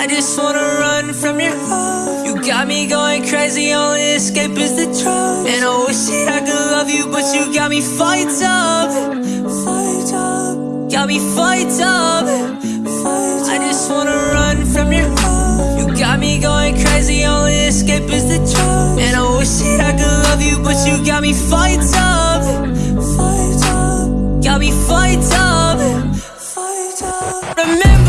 I just wanna run from your love. You got me going crazy, only escape is the truth. And I wish that I could love you, but you got me fucked up. Fucked up. Got me fucked up. Fucked I just wanna run from your love. You got me going crazy, only escape is the truth. And I wish that I could love you, but you got me fucked up. Fucked up. Got me fucked up. fucked up. Remember.